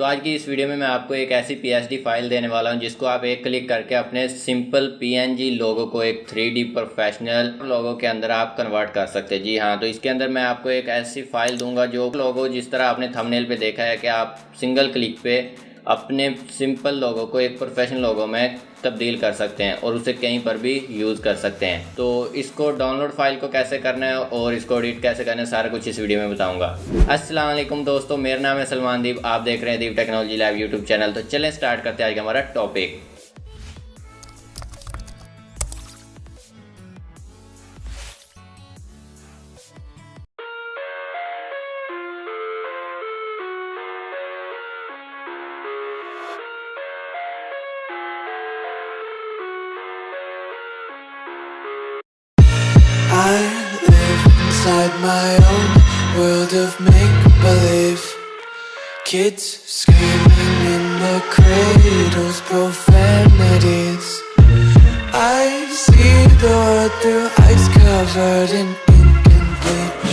تو آج کی اس ویڈیو میں میں آپ کو ایک ایسی پی ایس ڈی فائل دینے والا ہوں، جس کو آپ ایک کلک کر کے اپنے سمپل پی این جی لوگوں کو ایک تھری ڈی پروفیشنل لوگوں کے اندر آپ کنورٹ کر سکتے جی ہاں تو اس کے اندر میں آپ کو ایک ایسی فائل دوں گا جو لوگوں جس طرح آپ نے تھمنیل پہ دیکھا ہے کہ آپ سنگل کلک پہ اپنے سمپل لوگوں کو، ایک پروفیشنل لوگوں میں تبدیل کر سکتے ہیں اور اسے کہیں پر بھی یوز کر سکتے ہیں۔ تو اس کو ڈاؤن لوڈ فائل کو کیسے کرنا ہے اور اس کو ایڈٹ کیسے کرنا ہے، سارا کچھ اس ویڈیو میں بتاؤں گا۔ السلام علیکم دوستو، میرا نام ہے سلمان دیپ، آپ دیکھ رہے ہیں Deep technology live YouTube channel. تو چلیں سٹارٹ کرتے ہیں آج کا ہمارا topic I live inside my own world of make-believe. Kids screaming in the cradles, profanities. I see the world through ice covered in ink and bleach.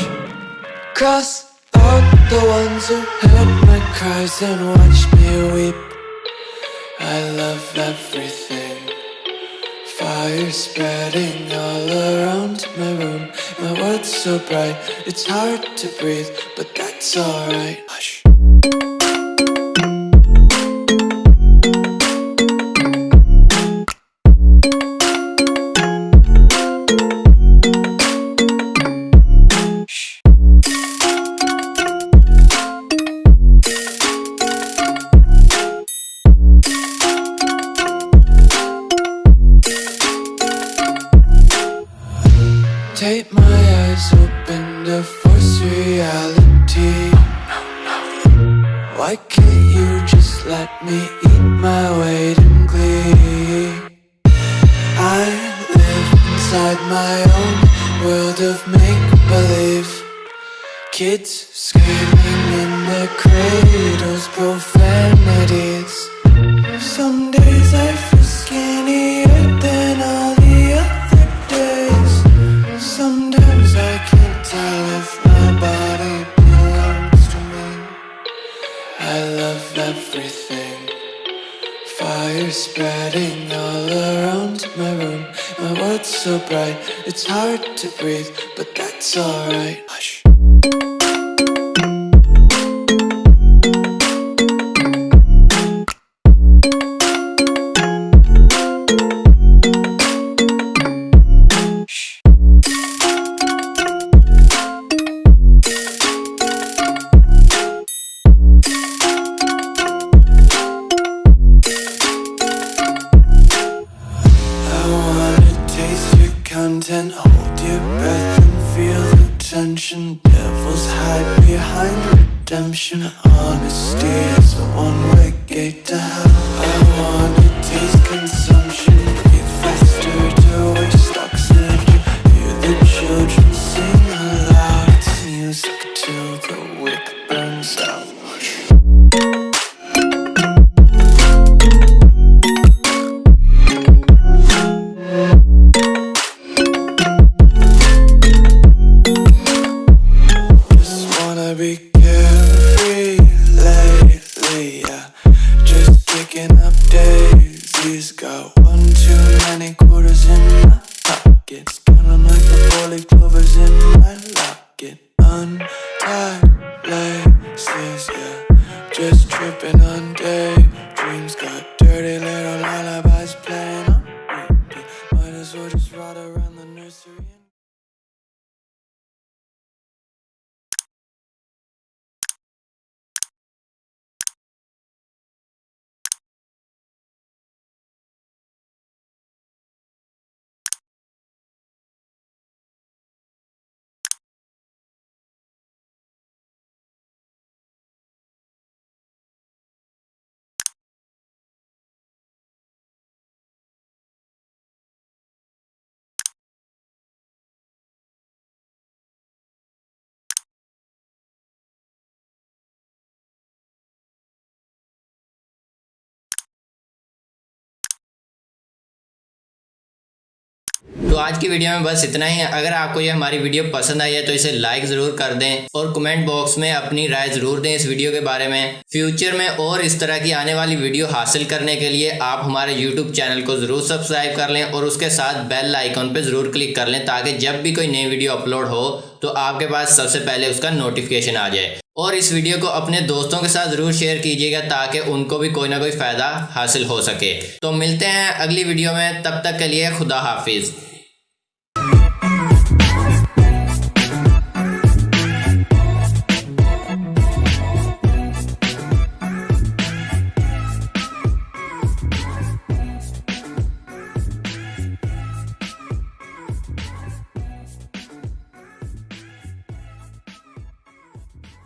Cross out the ones who heard my cries and watched me weep. I love everything. Fire spreading all around my room. My world's so bright, it's hard to breathe But that's alright Take my eyes open to force reality. Why can't you just let me eat my weight in glee? I live inside my own world of make-believe. Kids screaming in the cradles, profanities. Some Love everything. Fire spreading all around my room. My world's so bright, it's hard to breathe But that's alright content Hold your breath and feel the tension. Devils hide behind redemption. Honesty is a one-way gate to hell. I wanna taste consumption. Breathe faster to waste oxygen Hear the children sing aloud. It's music till the Untied laces, yeah. Just tripping on daydreams. Got dirty little lullabies playing on Might as well just ride around the nursery تو آج کی video میں بس اتنا ہی۔ ہے اگر آپ کو یہ ہماری ویڈیو پسند آئی ہے تو اسے لائک ضرور کر دیں اور کمنٹ باکس میں اپنی رائے ضرور دیں اس ویڈیو کے بارے میں۔ فیوچر میں اور اس طرح کی آنے والی ویڈیو حاصل کرنے کے لیے آپ ہمارے یوٹیوب چینل کو ضرور سبسکرائب کر لیں اور اس کے ساتھ بیل آئیکن پہ ضرور کلک کر لیں تاکہ جب بھی کوئی نئی ویڈیو اپلوڈ ہو تو آپ کے پاس سب سے پہلے اس کا نوٹیفکیشن آ جائے۔ اور اس ویڈیو کو اپنے دوستوں کے ساتھ ضرور شیئر کیجیے گا تاکہ ان کو بھی کوئی نہ کوئی فائدہ حاصل ہو سکے۔ تو ملتے ہیں اگلی ویڈیو میں۔ تب تک کے لیے خدا حافظ۔